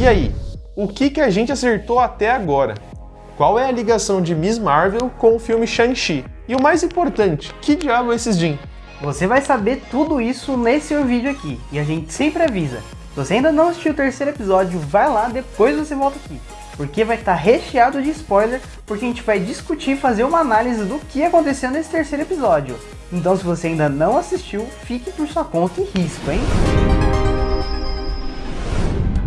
E aí, o que, que a gente acertou até agora? Qual é a ligação de Miss Marvel com o filme Shang-Chi? E o mais importante, que diabo é esses Jin? Você vai saber tudo isso nesse vídeo aqui, e a gente sempre avisa. Se você ainda não assistiu o terceiro episódio, vai lá, depois você volta aqui. Porque vai estar recheado de spoiler, porque a gente vai discutir e fazer uma análise do que aconteceu nesse terceiro episódio. Então se você ainda não assistiu, fique por sua conta e risco, hein?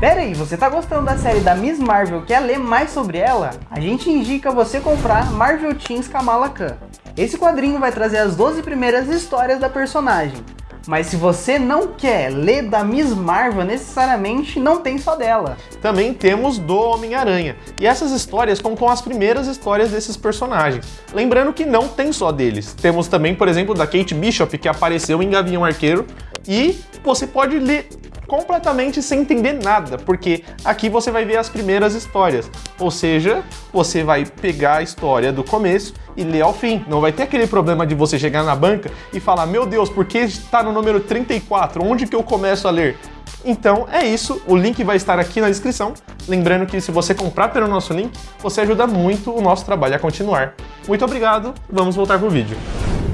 Pera aí, você tá gostando da série da Miss Marvel, quer ler mais sobre ela? A gente indica você comprar Marvel Teens Kamala Khan. Esse quadrinho vai trazer as 12 primeiras histórias da personagem. Mas se você não quer ler da Miss Marvel necessariamente, não tem só dela. Também temos do Homem-Aranha. E essas histórias contam as primeiras histórias desses personagens. Lembrando que não tem só deles. Temos também, por exemplo, da Kate Bishop, que apareceu em Gavião Arqueiro. E você pode ler completamente sem entender nada, porque aqui você vai ver as primeiras histórias. Ou seja, você vai pegar a história do começo e ler ao fim. Não vai ter aquele problema de você chegar na banca e falar, meu Deus, por que está no número 34? Onde que eu começo a ler? Então é isso, o link vai estar aqui na descrição. Lembrando que se você comprar pelo nosso link, você ajuda muito o nosso trabalho a continuar. Muito obrigado, vamos voltar pro vídeo.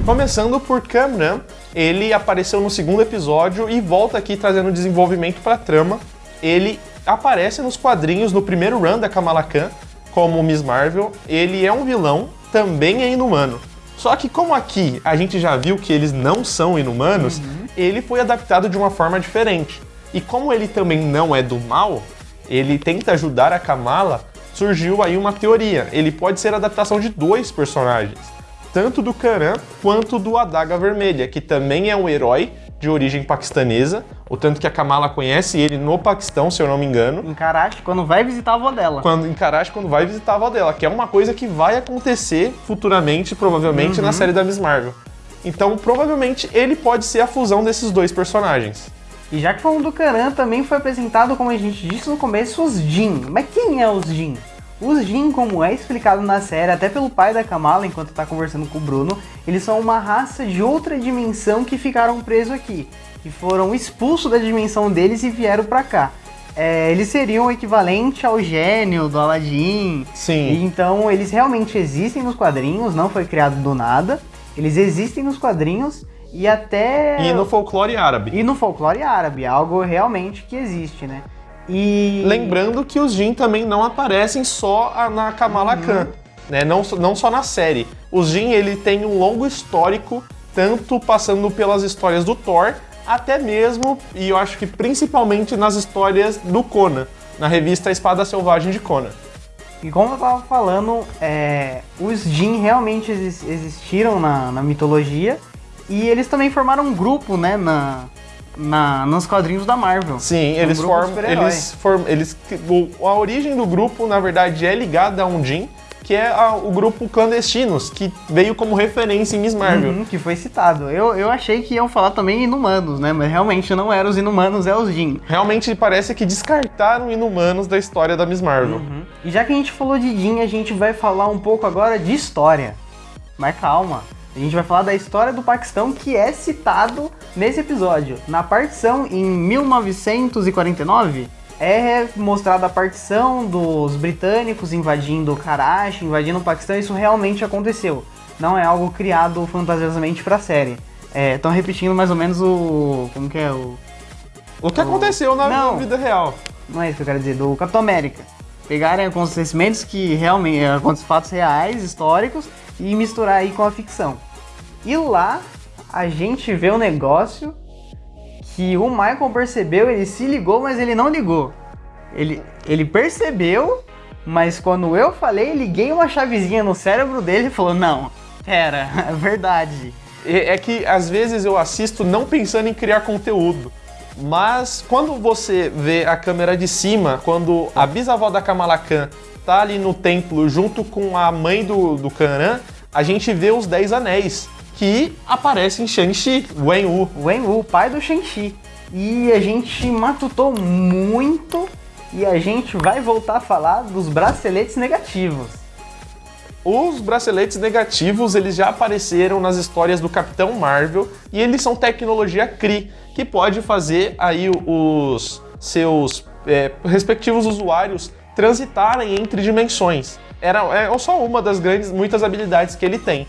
Começando por Cameron, ele apareceu no segundo episódio e volta aqui trazendo desenvolvimento para a trama. Ele aparece nos quadrinhos no primeiro run da Kamala Khan, como Miss Marvel. Ele é um vilão, também é inumano. Só que como aqui a gente já viu que eles não são inumanos, uhum. ele foi adaptado de uma forma diferente. E como ele também não é do mal, ele tenta ajudar a Kamala, surgiu aí uma teoria. Ele pode ser a adaptação de dois personagens tanto do Karan quanto do Adaga Vermelha, que também é um herói de origem paquistanesa, o tanto que a Kamala conhece ele no Paquistão, se eu não me engano. Em Karachi, quando vai visitar a avó dela. Quando, em Karachi, quando vai visitar a avó dela, que é uma coisa que vai acontecer futuramente, provavelmente, uhum. na série da Miss Marvel. Então, provavelmente, ele pode ser a fusão desses dois personagens. E já que falando do Karan, também foi apresentado, como a gente disse no começo, os Jin. Mas quem é os Jin? Os Jin, como é explicado na série, até pelo pai da Kamala, enquanto está conversando com o Bruno, eles são uma raça de outra dimensão que ficaram presos aqui, que foram expulsos da dimensão deles e vieram para cá. É, eles seriam o equivalente ao gênio do Aladdin. Sim. E, então eles realmente existem nos quadrinhos, não foi criado do nada. Eles existem nos quadrinhos e até... E no folclore árabe. E no folclore árabe, algo realmente que existe, né? E... Lembrando que os Jin também não aparecem só na Kamala uhum. Khan, né? não, não só na série. Os Jin ele tem um longo histórico, tanto passando pelas histórias do Thor, até mesmo, e eu acho que principalmente nas histórias do Conan, na revista Espada Selvagem de Conan. E como eu tava falando, é, os Jin realmente existiram na, na mitologia, e eles também formaram um grupo, né, na, na, nos quadrinhos da Marvel. Sim, um eles formam. Eles, form, eles, a origem do grupo, na verdade, é ligada a um Jin, que é a, o grupo Clandestinos, que veio como referência em Miss Marvel. Uhum, que foi citado. Eu, eu achei que iam falar também Inumanos, né? Mas realmente não eram os Inumanos, é os Jin. Realmente parece que descartaram Inumanos da história da Miss Marvel. Uhum. E já que a gente falou de Jin, a gente vai falar um pouco agora de história. Mas calma. A gente vai falar da história do Paquistão que é citado nesse episódio. Na partição em 1949, é mostrada a partição dos britânicos invadindo Karachi, invadindo o Paquistão, isso realmente aconteceu. Não é algo criado fantasiosamente para a série. Estão é, repetindo mais ou menos o... como que é? O, o que o... aconteceu na, não, vida real. Não é isso que eu quero dizer, do Capitão América. Pegarem acontecimentos que realmente, fatos reais, históricos, e misturar aí com a ficção. E lá a gente vê um negócio que o Michael percebeu, ele se ligou, mas ele não ligou. Ele, ele percebeu, mas quando eu falei, liguei uma chavezinha no cérebro dele e falou, não, pera, é verdade. É que às vezes eu assisto não pensando em criar conteúdo. Mas quando você vê a câmera de cima, quando a bisavó da Kamala Khan tá ali no templo junto com a mãe do, do Kanan, a gente vê os Dez Anéis que aparece em Shang-Chi, Wen Wu. Wen Wu, pai do Shang-Chi. E a gente matutou muito e a gente vai voltar a falar dos braceletes negativos. Os braceletes negativos, eles já apareceram nas histórias do Capitão Marvel e eles são tecnologia Kree, que pode fazer aí os seus é, respectivos usuários transitarem entre dimensões. Era é só uma das grandes, muitas habilidades que ele tem.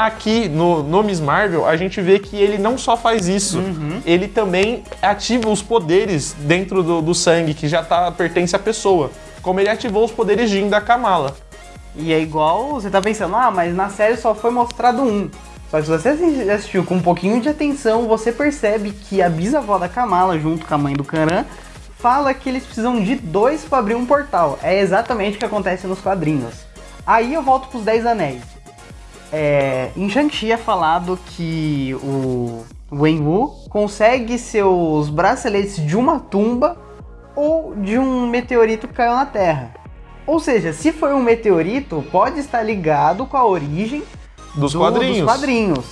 Aqui no, no Miss Marvel, a gente vê que ele não só faz isso, Uhum. ele também ativa os poderes dentro do, do sangue, que já tá, pertence à pessoa. Como ele ativou os poderes Jin da Kamala. E é igual, você tá pensando, ah, mas na série só foi mostrado um. Só que se você assi- assistiu com um pouquinho de atenção, você percebe que a bisavó da Kamala, junto com a mãe do Karan, fala que eles precisam de dois pra abrir um portal. É exatamente o que acontece nos quadrinhos. Aí eu volto pros Dez Anéis. É, em Shang-Chi é falado que o Wen-Wu consegue seus braceletes de uma tumba ou de um meteorito que caiu na Terra. Ou seja, se foi um meteorito, pode estar ligado com a origem Dos do- quadrinhos. dos quadrinhos.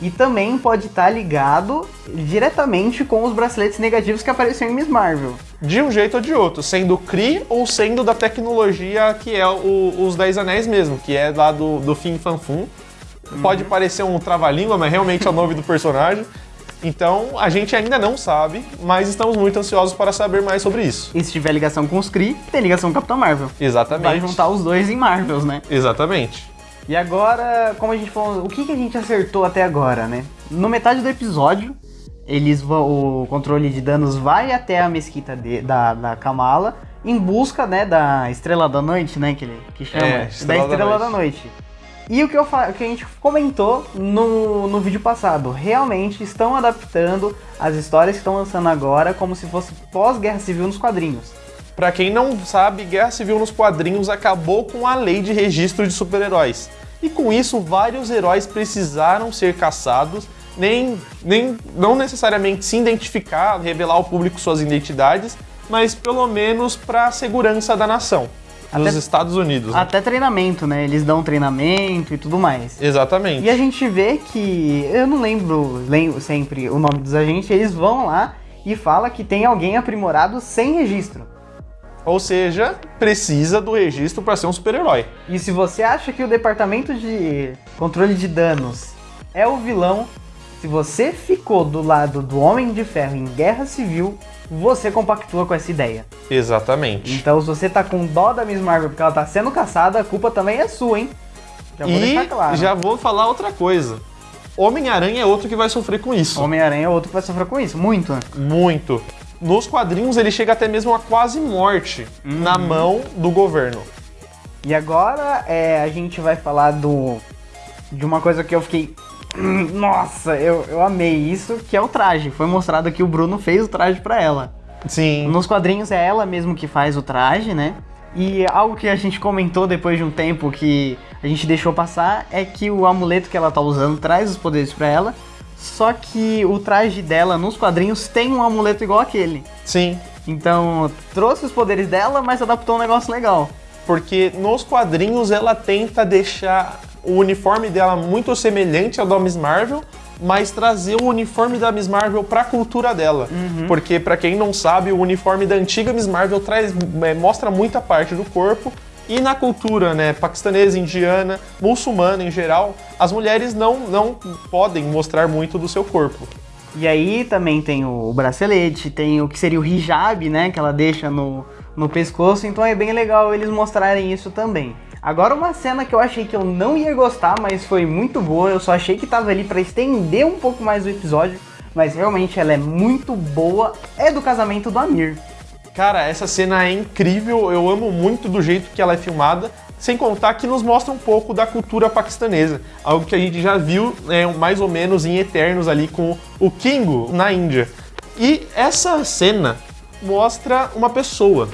E também pode estar ligado diretamente com os braceletes negativos que apareceram em Miss Marvel. De um jeito ou de outro, sendo Kree ou sendo da tecnologia que é o- os Dez Anéis mesmo, que é lá do, do Fin Fan Pode parecer um trava-língua, mas realmente é o nome do personagem. Então, a gente ainda não sabe, mas estamos muito ansiosos para saber mais sobre isso. E se tiver ligação com os Kree, tem ligação com o Capitão Marvel. Exatamente. Vai juntar os dois em Marvels, né? Exatamente. E agora, como a gente falou, o que, que a gente acertou até agora, né? No metade do episódio, eles vão, o controle de danos vai até a mesquita de- da, da Kamala em busca, né, da Estrela da Noite, né, que ele que chama, É, da Estrela da Estrela da Noite. Noite. E o que, eu, o que a gente comentou no, no vídeo passado, realmente estão adaptando as histórias que estão lançando agora como se fosse pós-guerra civil nos quadrinhos. Pra quem não sabe, Guerra Civil nos quadrinhos acabou com a lei de registro de super-heróis. E com isso, vários heróis precisaram ser caçados, nem, nem não necessariamente se identificar, revelar ao público suas identidades, mas pelo menos para a segurança da nação, Até- Estados Unidos. né? Até treinamento, né? Eles dão treinamento e tudo mais. Exatamente. E a gente vê que, eu não lembro, lembro sempre o nome dos agentes, eles vão lá e fala que tem alguém aprimorado sem registro. Ou seja, precisa do registro para ser um super-herói. E se você acha que o departamento de controle de danos é o vilão, se você ficou do lado do Homem de Ferro em Guerra Civil, você compactua com essa ideia. Exatamente. Então, se você tá com dó da Miss Marvel porque ela tá sendo caçada, a culpa também é sua, hein? Já vou e deixar claro. já vou falar outra coisa. Homem-Aranha é outro que vai sofrer com isso. Homem-Aranha é outro que vai sofrer com isso, muito. né? Muito. Nos quadrinhos ele chega até mesmo a quase morte na mão do governo. E agora é, a gente vai falar do de uma coisa que eu fiquei. "Hum, Nossa, eu, eu amei isso, que é o traje. Foi mostrado que o Bruno fez o traje pra ela. Sim. Nos quadrinhos é ela mesmo que faz o traje, né? E algo que a gente comentou depois de um tempo que a gente deixou passar é que o amuleto que ela tá usando traz os poderes pra ela. Só que o traje dela nos quadrinhos tem um amuleto igual aquele. Sim. Então trouxe os poderes dela, mas adaptou um negócio legal. Porque nos quadrinhos ela tenta deixar o uniforme dela muito semelhante ao da Miss Marvel, mas trazer o uniforme da Miss Marvel pra cultura dela. Porque, pra quem não sabe, o uniforme da antiga Miss Marvel traz, é, mostra muita parte do corpo. E na cultura, né, paquistanesa, indiana, muçulmana em geral, as mulheres não, não podem mostrar muito do seu corpo. E aí também tem o bracelete, tem o que seria o hijab, né? Que ela deixa no, no pescoço. Então é bem legal eles mostrarem isso também. Agora uma cena que eu achei que eu não ia gostar, mas foi muito boa. Eu só achei que tava ali pra estender um pouco mais o episódio. Mas realmente ela é muito boa. É do casamento do Amir. Cara, essa cena é incrível, eu amo muito do jeito que ela é filmada, sem contar que nos mostra um pouco da cultura paquistanesa, algo que a gente já viu né, mais ou menos em Eternos ali com o Kingo na Índia. E essa cena mostra uma pessoa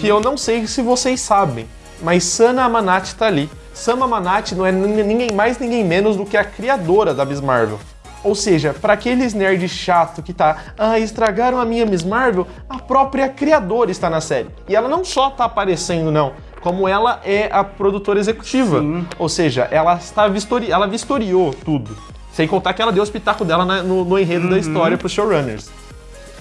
que eu não sei se vocês sabem, mas Sana Amanat tá ali. Sana Amanat não é nin- ninguém mais, ninguém menos do que a criadora da Miss Marvel. Ou seja, para aqueles nerds chato que tá, ah, estragaram a minha Miss Marvel, a própria criadora está na série. E ela não só tá aparecendo, não, como ela é a produtora executiva. Sim. Ou seja, ela está vistori ela vistoriou tudo. Sem contar que ela deu o espetáculo dela na- no, no enredo da história pros showrunners.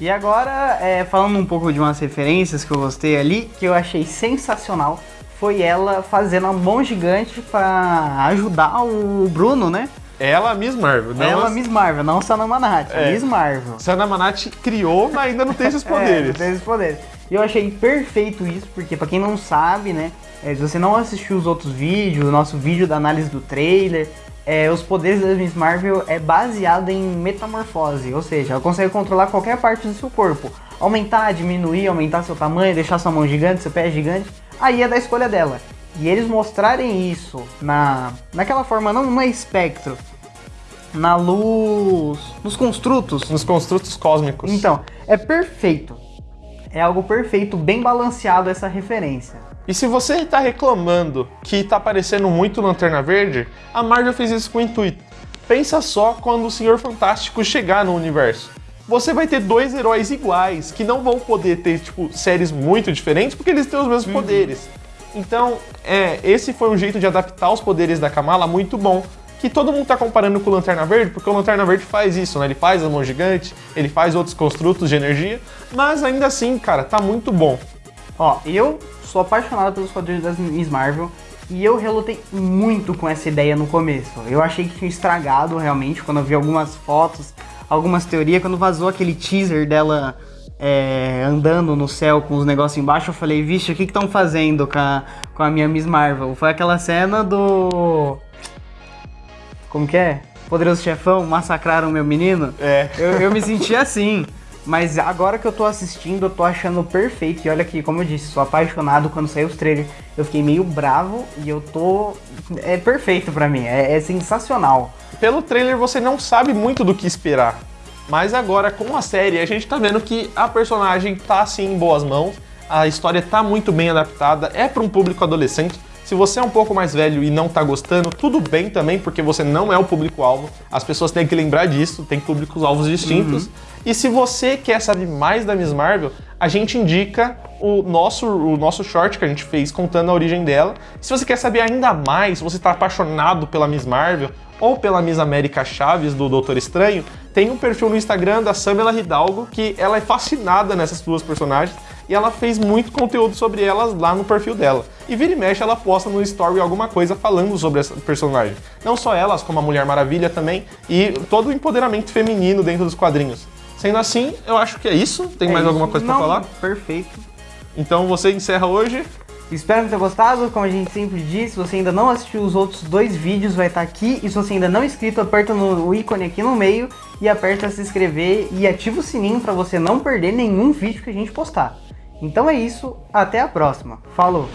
E agora, é, falando um pouco de umas referências que eu gostei ali, que eu achei sensacional, foi ela fazendo a mão gigante pra ajudar o Bruno, né? Ela, Miss Marvel. Não ela, a- Miss Marvel, não Sana Manhattan, É. Miss Marvel. Sana Manat criou, mas ainda não tem esses É, poderes. não tem esses poderes. E eu achei perfeito isso, porque para quem não sabe, né, é, se você não assistiu os outros vídeos, o nosso vídeo da análise do trailer, é, os poderes da Miss Marvel é baseado em metamorfose, ou seja, ela consegue controlar qualquer parte do seu corpo. Aumentar, diminuir, aumentar seu tamanho, deixar sua mão gigante, seu pé gigante, aí é da escolha dela. E eles mostrarem isso na, naquela forma, não no espectro, na luz, nos construtos. Nos construtos cósmicos. Então, é perfeito. É algo perfeito, bem balanceado essa referência. E se você está reclamando que está aparecendo muito Lanterna Verde, a Marvel fez isso com o intuito. Pensa só quando o Senhor Fantástico chegar no universo. Você vai ter dois heróis iguais, que não vão poder ter, tipo, séries muito diferentes, porque eles têm os mesmos uhum. poderes. Então, é, esse foi um jeito de adaptar os poderes da Kamala muito bom. Que todo mundo tá comparando com o Lanterna Verde, porque o Lanterna Verde faz isso, né? Ele faz a mão gigante, ele faz outros construtos de energia, mas ainda assim, cara, tá muito bom. Ó, eu sou apaixonado pelos quadrinhos das Miss Marvel e eu relutei muito com essa ideia no começo. Eu achei que tinha estragado realmente quando eu vi algumas fotos, algumas teorias, quando vazou aquele teaser dela é, andando no céu com os negócios embaixo, eu falei, vixe, o que estão fazendo com a, com a minha Miss Marvel? Foi aquela cena do. Como que é? Poderoso Chefão, massacraram meu menino? É. Eu, eu me senti assim. Mas agora que eu tô assistindo, eu tô achando perfeito. E olha aqui, como eu disse, sou apaixonado quando saiu os trailers. Eu fiquei meio bravo e eu tô. É perfeito para mim, é, é sensacional. Pelo trailer você não sabe muito do que esperar. Mas agora com a série a gente tá vendo que a personagem tá assim em boas mãos, a história tá muito bem adaptada, é para um público adolescente. Se você é um pouco mais velho e não tá gostando, tudo bem também, porque você não é o público-alvo. As pessoas têm que lembrar disso, tem públicos-alvos distintos. Uhum. E se você quer saber mais da Miss Marvel, a gente indica o nosso, o nosso short que a gente fez contando a origem dela. Se você quer saber ainda mais, se você está apaixonado pela Miss Marvel ou pela Miss América Chaves do Doutor Estranho, tem um perfil no Instagram da Samela Hidalgo que ela é fascinada nessas duas personagens e ela fez muito conteúdo sobre elas lá no perfil dela. E vira e mexe, ela posta no story alguma coisa falando sobre essa personagem. Não só elas, como a Mulher Maravilha também, e todo o empoderamento feminino dentro dos quadrinhos. Sendo assim, eu acho que é isso. Tem é mais isso. alguma coisa para falar? Perfeito. Então você encerra hoje. Espero que tenha gostado. Como a gente sempre diz, se você ainda não assistiu os outros dois vídeos, vai estar aqui. E se você ainda não é inscrito, aperta no ícone aqui no meio e aperta se inscrever e ativa o sininho para você não perder nenhum vídeo que a gente postar. Então é isso, até a próxima. Falou!